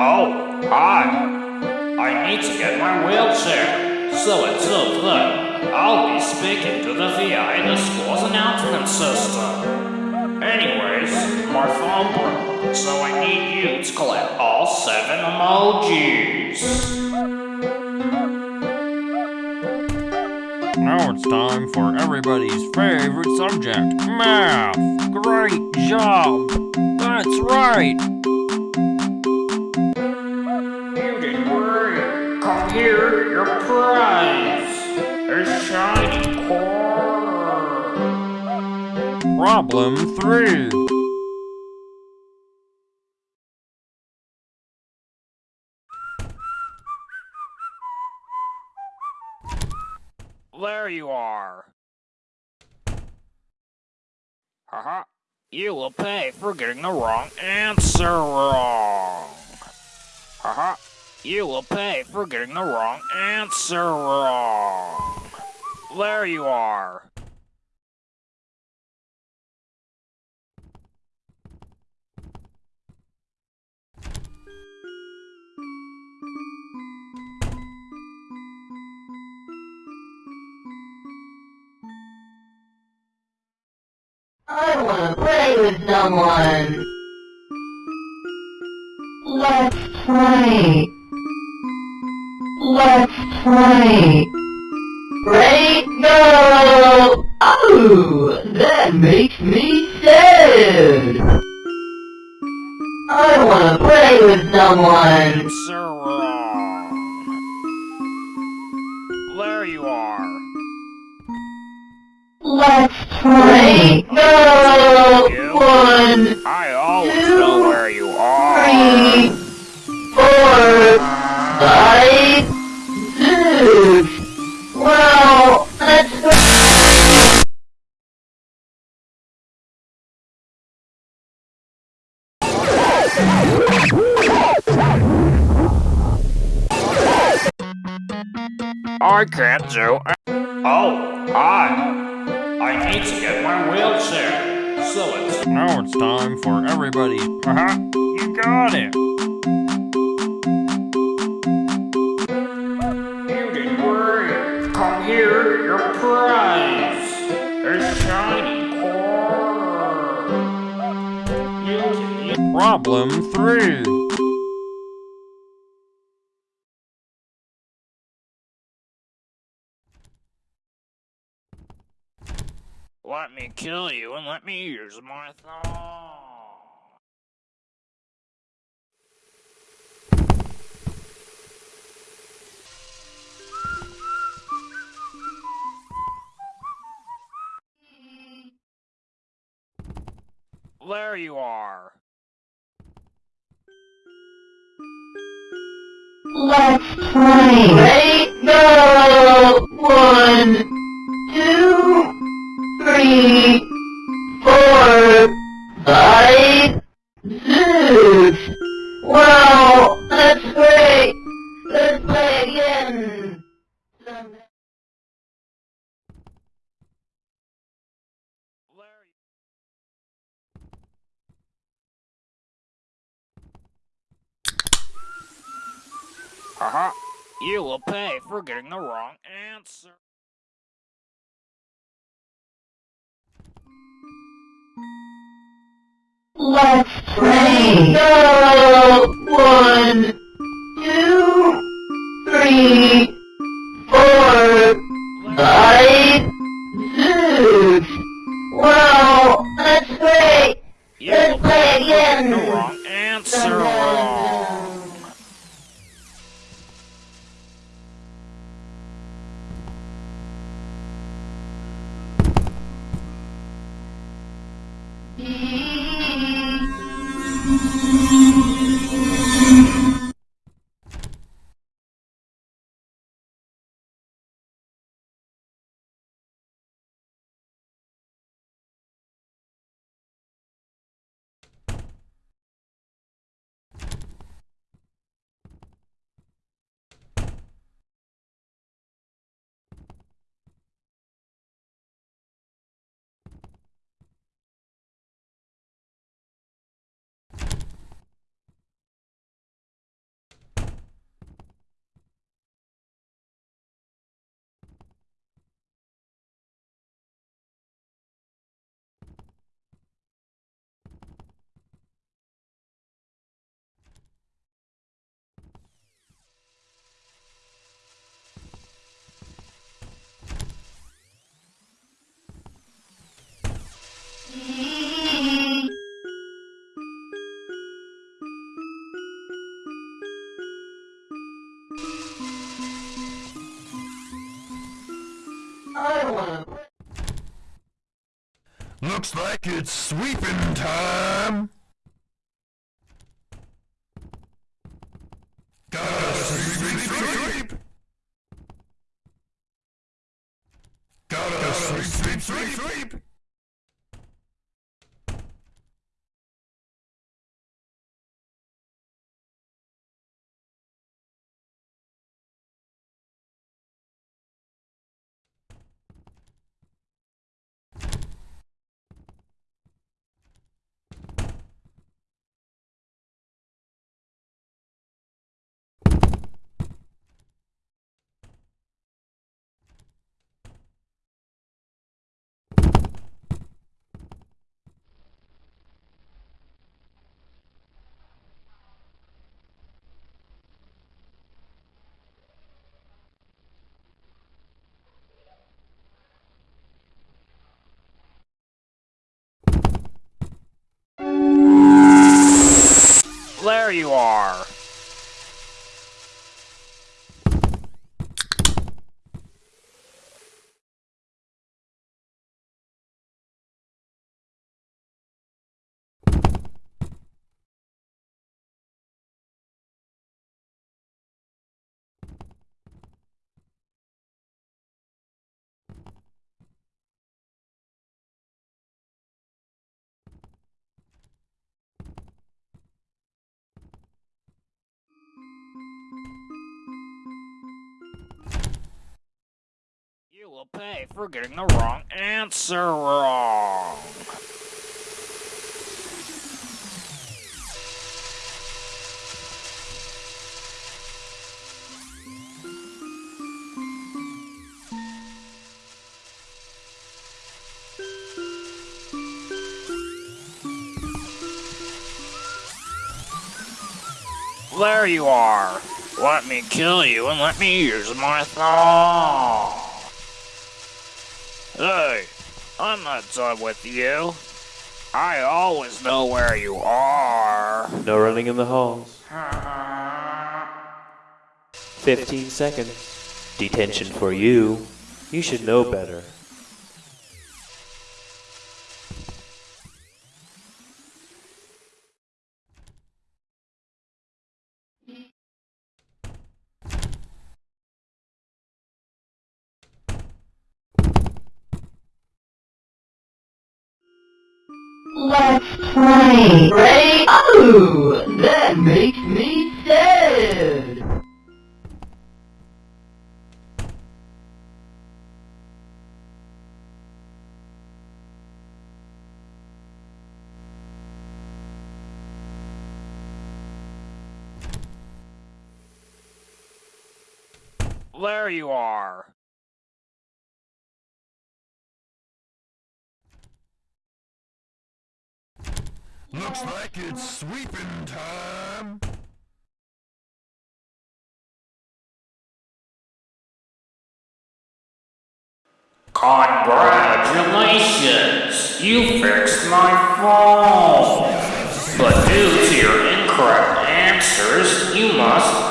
Oh, hi. I need to get my wheelchair. So until then, I'll be speaking to the VI in the school's announcement system. Anyways, my phone broke, so I need you to collect all seven emojis. Now it's time for everybody's favorite subject, math. Great job. That's right. Your prize. A shiny. Problem three. There you are. Haha. You will pay for getting the wrong answer wrong. Haha. You will pay for getting the wrong answer wrong. There you are. I wanna play with someone. Let's play. Play. Ready, go! Oh, that makes me sad. I wanna play with someone. Wrong. There you are. Let's play. Go! One, I always I can't do. Oh, I. I need to get my wheelchair. So it's... Now it's time for everybody. Uh-huh. You got it. You didn't worry. Come here, your prize. a shiny core. Problem 3. Me kill you and let me use my thumb. There you are. Let's play. Ready, go! One, two, three, four, five, six. Wow, that's great. Let's play again. Haha. You will pay for getting the wrong answer. Let's play. Go! One, two, three, Looks like it's sweeping time. Gotta sweep, sweep, sweep. Gotta sweep, sweep, sweep, sweep. There you are. Pay for getting the wrong answer wrong. There you are. Let me kill you and let me use my thong. Hey, I'm not done with you. I always know where you are. No running in the halls. 15 seconds. Detention for you. You should know better. There you are. Looks like it's sweeping time. Congratulations! You fixed my phone! But due to your incorrect answers, you must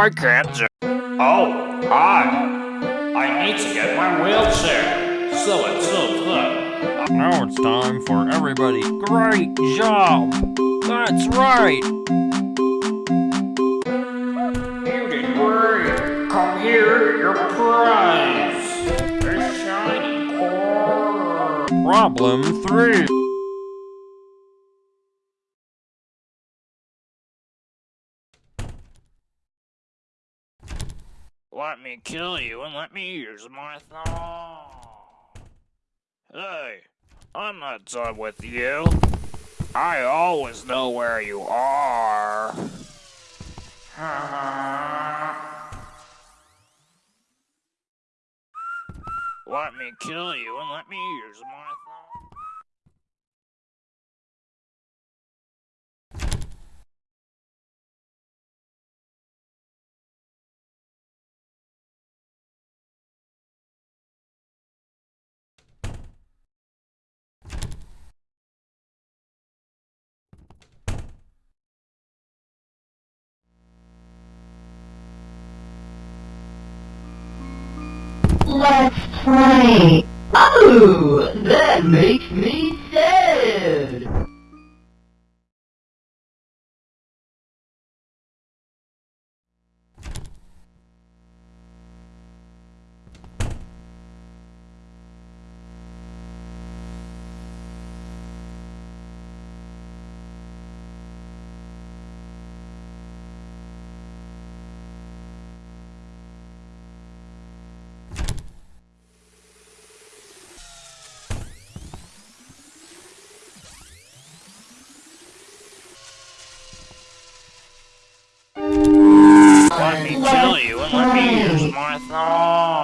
I can't ju- Oh, hi. I need to get my wheelchair. So it's so good. Now it's time for everybody. Great job! That's right! You did great. Come here, your prize. A shiny core. Problem three. Let me kill you and let me use my thong. Hey, I'm not done with you. I always know where you are. let me kill you and let me use my Let's play. Oh, that makes me sad. Kill you and let me use my thong.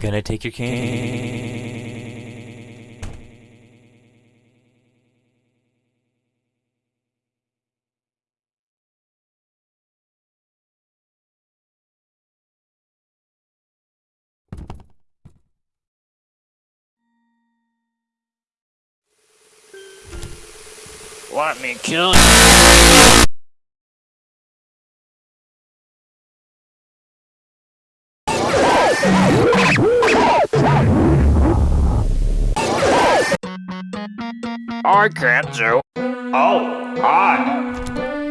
Gonna take your cane. Let me kill you. I can't do. Oh, hi.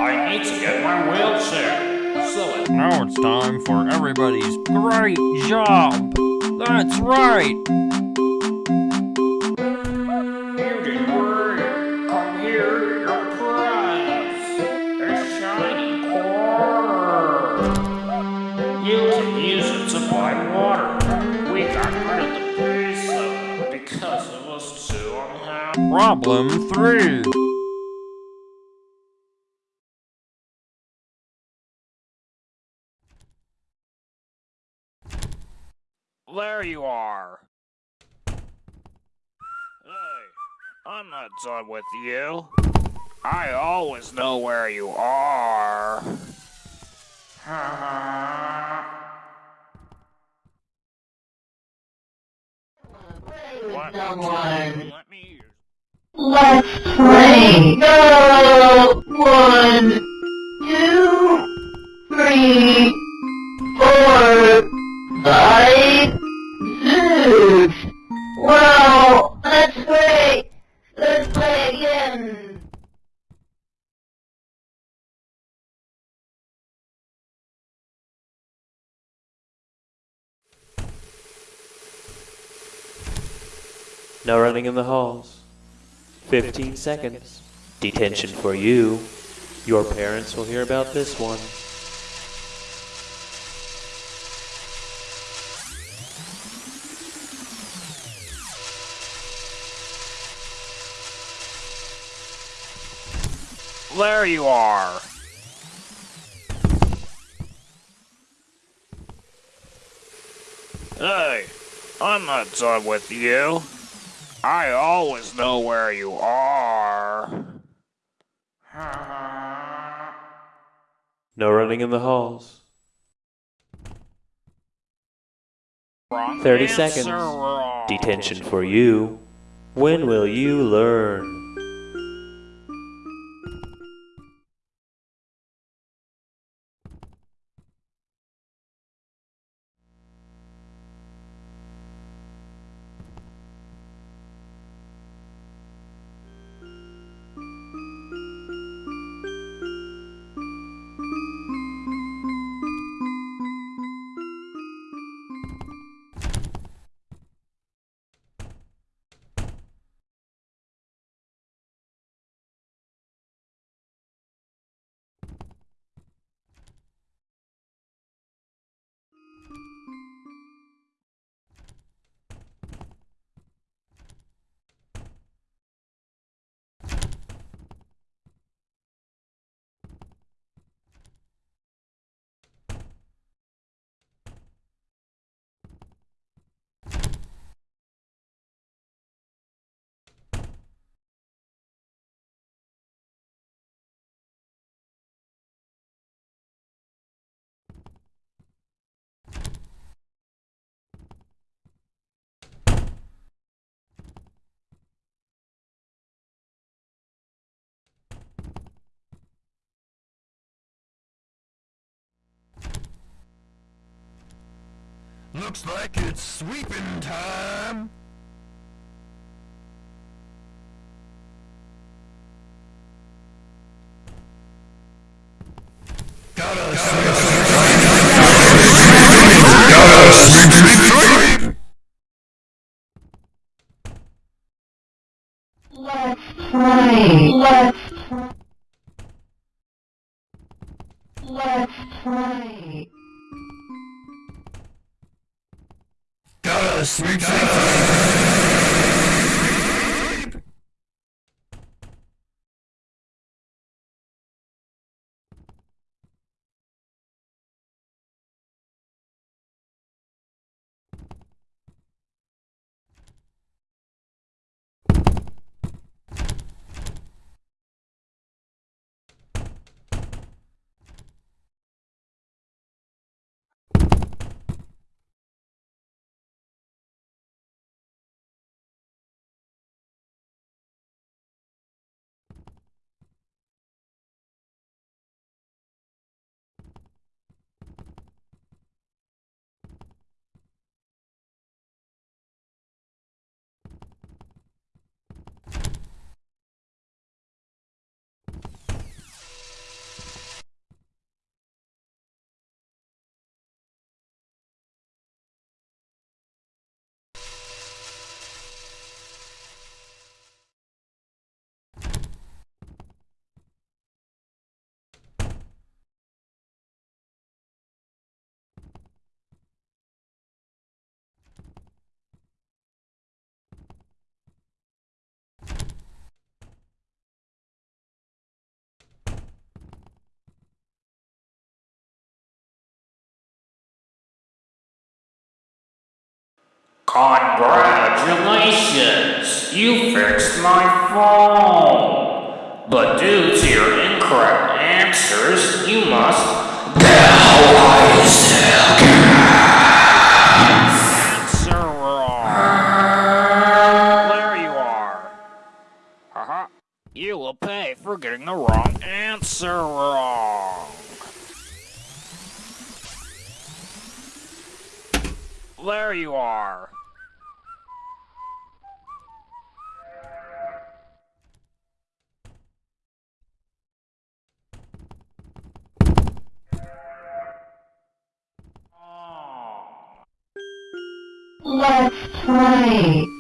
I need to get my wheelchair. So. Now it's time for everybody's great job. That's right. Problem three. There you are. Hey, I'm not done with you. I always know where you are. Play with Let me Let's play. Go. One, two, three, four, five, six. Wow, that's great. Let's play again. No running in the halls. 15 seconds. Detention for you. Your parents will hear about this one. There you are. Hey, I'm not done with you. I always know where you are. No running in the halls. Wrong 30 answer, seconds. wrong. Detention for you. When will you learn? Looks like it's sweeping time. Gotta Gotta Congratulations! You fixed my phone! But due to your incorrect answers, you must answer wrong. There you are. Haha. You will pay for getting the wrong answer wrong. There you are. Let's play.